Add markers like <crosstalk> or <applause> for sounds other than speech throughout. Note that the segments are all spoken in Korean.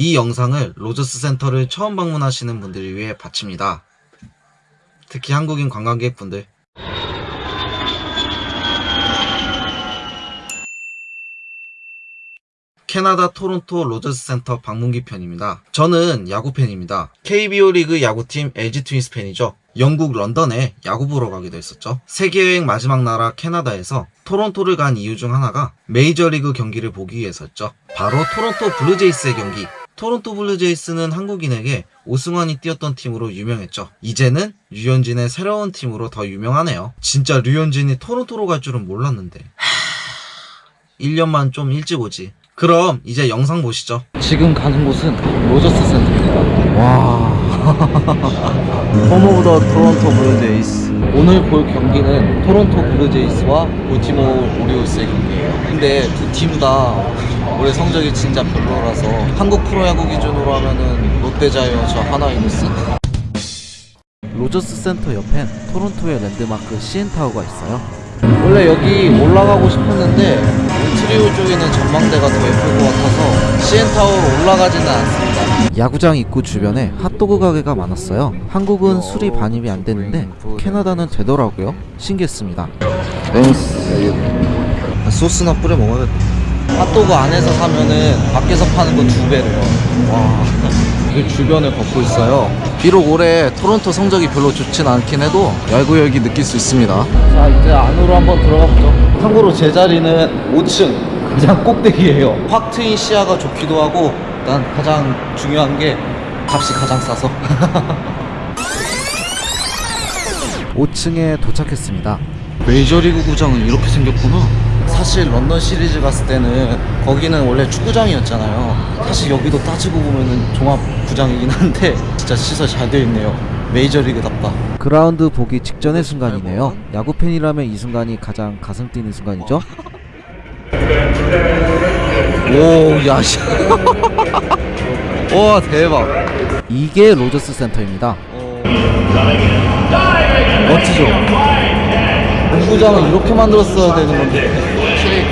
이 영상을 로저스 센터를 처음 방문하시는 분들을 위해 바칩니다. 특히 한국인 관광객분들 캐나다 토론토 로저스 센터 방문기 편입니다. 저는 야구 팬입니다. KBO 리그 야구팀 LG 트윈스 팬이죠. 영국 런던에 야구 보러 가기도 했었죠. 세계여행 마지막 나라 캐나다에서 토론토를 간 이유 중 하나가 메이저리그 경기를 보기 위해서였죠. 바로 토론토 블루제이스의 경기. 토론토 블루제이스는 한국인에게 오승환이 뛰었던 팀으로 유명했죠. 이제는 류현진의 새로운 팀으로 더 유명하네요. 진짜 류현진이 토론토로 갈 줄은 몰랐는데. 하... 1년만 좀 일찍 오지. 그럼 이제 영상 보시죠. 지금 가는 곳은 로저스 센터입니다. 와. Home of the Toronto Blue Jays. 오늘 볼 경기는 토론토 블루제이스와 볼티모어 오리올스의 경기예요. 근데 두 팀 다 올해 성적이 진짜 별로라서 한국 프로야구 기준으로 하면은 롯데자이언츠 한화이글스 로저스 센터 옆엔 토론토의 랜드마크 CN타워가 있어요. 원래 여기 올라가고 싶었는데 트리오 쪽에는 전망대가 더 예쁠 것 같아서 CN타워로 올라가지는 않습니다. 야구장 입구 주변에 핫도그 가게가 많았어요. 한국은 술이 반입이 안 되는데 캐나다는 되더라고요. 신기했습니다. 소스나 뿌려 먹어야겠다. 핫도그 안에서 사면은 밖에서 파는 건두 배래요. 와. 이게 주변을 걷고 있어요. 비록 올해 토론토 성적이 별로 좋진 않긴 해도 야구열기 느낄 수 있습니다. 자, 이제 안으로 한번 들어가 보죠. 참고로 제 자리는 5층 가장 꼭대기예요. 확 트인 시야가 좋기도 하고 일단 가장 중요한 게 값이 가장 싸서. <laughs> 5층에 도착했습니다. 메이저리그 구장은 이렇게 생겼구나. 사실 런던 시리즈 갔을 때는 거기는 원래 축구장이었잖아요. 사실 여기도 따지고 보면은 종합 구장이긴 한데 진짜 시설 잘 되어 있네요. 메이저리그답다. 그라운드 보기 직전의 순간이네요. 야구 팬이라면 이 순간이 가장 가슴 뛰는 순간이죠. 오, 야, 씨. <laughs> 와, 대박. 이게 로저스 센터입니다. 멋지죠? 농구장을 이렇게 만들었어야 되는 건데 확실히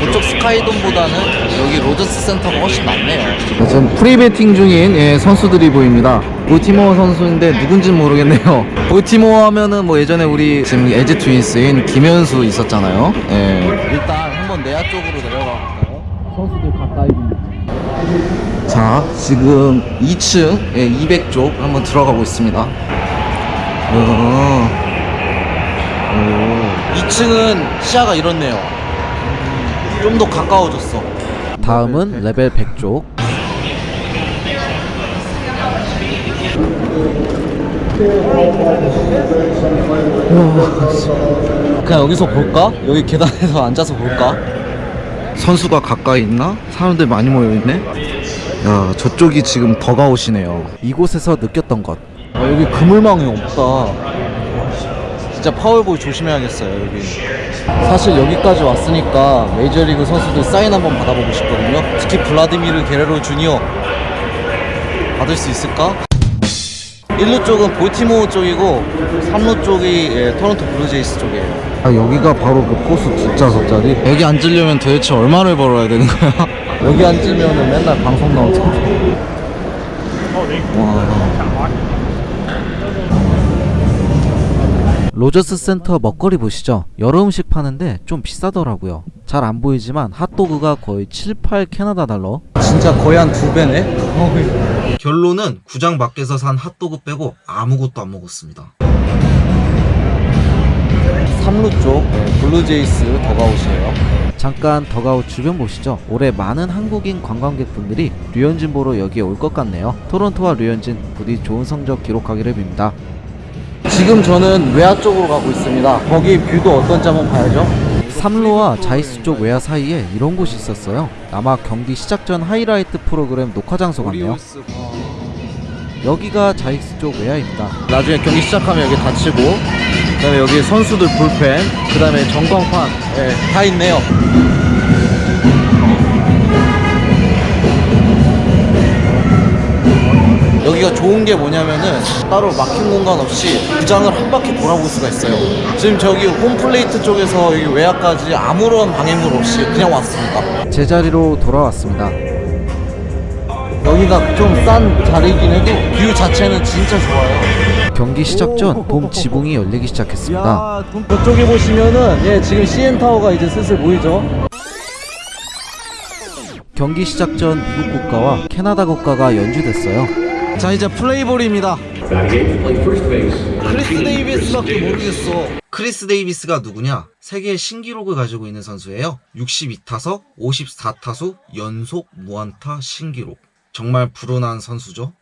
그쪽 스카이돔보다는 여기 로저스 센터가 훨씬 낫네요 지금 프리배팅 중인 예, 선수들이 보입니다 볼티모어 선수인데 누군지는 모르겠네요 <laughs> 볼티모어 하면은 뭐 예전에 우리 지금 LG 트윈스인 김현수 있었잖아요 예. 일단 한번 내야 쪽으로 내려가 볼까요? 선수들 가까이 자 지금 2층 예, 200쪽 한번 들어가고 있습니다 어. 오. 2층은 시야가 이렇네요. 좀 더 가까워졌어. 다음은 레벨 100쪽. 그냥 여기서 볼까? 여기 계단에서 앉아서 볼까? 선수가 가까이 있나? 사람들 많이 모여있네? 야 저쪽이 지금 더 가오시네요 이곳에서 느꼈던 것 아, 여기 그물망이 없다 진짜 파울볼 조심해야겠어요 여기. 사실 여기까지 왔으니까 메이저리그 선수들 사인 한번 받아보고 싶거든요. 특히 블라디미르 게레로 주니어. 받을 수 있을까? 1루 쪽은 볼티모어 쪽이고 3루 쪽이 예, 토론토 블루제이스 쪽이에요. 아 여기가 바로 그 포수 뒷좌석 자리? 여기 앉으려면 도대체 얼마를 벌어야 되는 거야? 여기 앉으면 맨날 방송 나올 텐데 와 로저스 센터 먹거리 보시죠. 여러 음식 파는데 좀 비싸더라고요. 잘 안 보이지만 핫도그가 거의 7, 8 캐나다 달러. 진짜 거의 한 두 배네? 결론은 구장 밖에서 산 핫도그 빼고 아무것도 안 먹었습니다. 3루 쪽 네, 블루제이스 더그아웃이에요. 잠깐 더그아웃 주변 보시죠. 올해 많은 한국인 관광객분들이 류현진 보러 여기에 올 것 같네요. 토론토와 류현진 부디 좋은 성적 기록하기를 빕니다 지금 저는 외야 쪽으로 가고 있습니다. 거기 view도 어떤지 한번 봐야죠. 3루와 자이스 쪽 외야 사이에 이런 곳이 있었어요. 아마 경기 시작 전 하이라이트 프로그램 녹화 장소 같네요. 여기가 자이스 쪽 외야입니다. 나중에 경기 시작하면 여기 닫히고 그 다음에 여기 선수들 불펜 그 다음에 전광판. 예, 다 있네요 여기가 좋은 게 뭐냐면은 따로 막힌 공간 없이 구장을 한 바퀴 돌아볼 수가 있어요 지금 저기 홈플레이트 쪽에서 여기 외야까지 아무런 방해물 없이 그냥 왔습니다 제자리로 돌아왔습니다 여기가 좀 싼 자리이긴 해도 view 자체는 진짜 좋아요. 경기 시작 전 돔 지붕이 열리기 시작했습니다. 저쪽에 보시면은 예 지금 CN 타워가 이제 슬슬 보이죠. 경기 시작 전 미국 국가와 캐나다 국가가 연주됐어요. 자 이제 플레이볼입니다. 크리스 데이비스밖에 모르겠어. 크리스 데이비스가 누구냐? 세계 신기록을 가지고 있는 선수예요. 62타석, 54타수 연속 무안타 신기록. 정말 불운한 선수죠.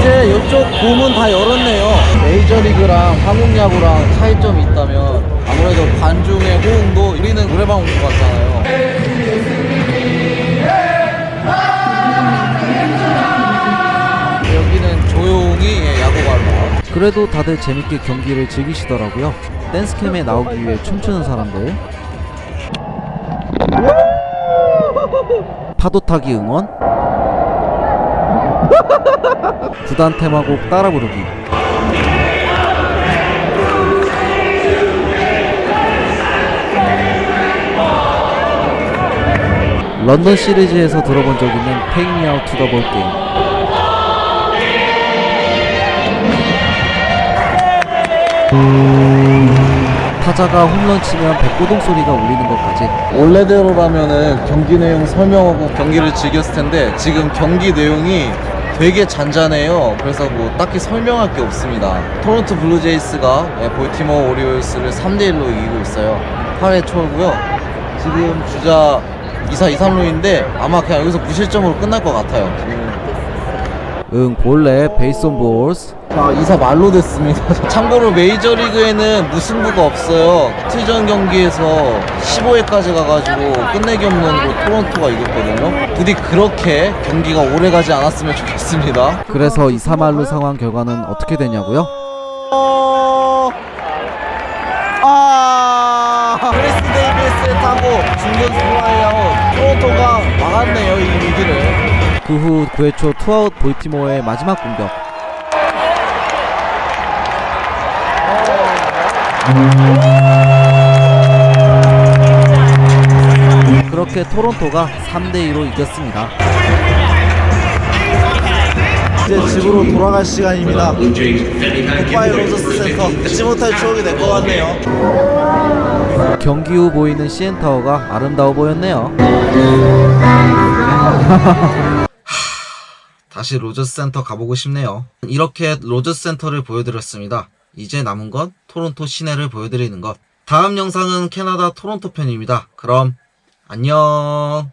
이제 이쪽 봄은 다 열었네요. 메이저리그랑 한국야구랑 차이점이 있다면 아무래도 관중의 호응도 우리는 노래방 온 것 같잖아요. 그래도 다들 재밌게 경기를 즐기시더라고요. 댄스캠에 나오기 위해 춤추는 사람들. 파도 타기 응원. 구단 테마곡 따라 부르기. 런던 시리즈에서 들어본 적 있는 the Ball Game. 타자가 홈런 치면 뱃고동 소리가 울리는 것까지. 원래대로라면은 경기 내용 설명하고 경기를 즐겼을 텐데 지금 경기 내용이 되게 잔잔해요. 그래서 뭐 딱히 설명할 게 없습니다. 토론토 블루제이스가 예, 볼티모어 오리올스를 3대1로 이기고 있어요. 8회 초고요. 지금 주자 2사 2삼루인데 아마 그냥 여기서 무실점으로 끝날 것 같아요. 응 본래 베이스 온 볼스 자 2사 만루 됐습니다. <laughs> 참고로 메이저리그에는 무승부가 없어요. 트전 경기에서 15회까지 가가지고 끝내기 홈런으로 토론토가 이겼거든요. 부디 그렇게 경기가 오래 가지 않았으면 좋겠습니다. 그래서 2사 만루 상황 결과는 어떻게 되냐고요? 아 크리스 데이비스의 타고 중견수 플라이아웃 토론토가 막았네요 이 위기를. 그 후 9회 초 투아웃 볼티모어의 마지막 공격 그렇게 토론토가 3대2로 이겼습니다 이제 집으로 돌아갈 시간입니다. Goodbye 로저스 센터 잊지 못할 추억이 될 것 같네요. 경기 후 보이는 CN타워가 아름다워 보였네요 <laughs> 다시 로저스 센터 가보고 싶네요. 이렇게 로저스 센터를 보여드렸습니다. 이제 남은 건 토론토 시내를 보여드리는 것. 다음 영상은 캐나다 토론토 편입니다. 그럼 안녕.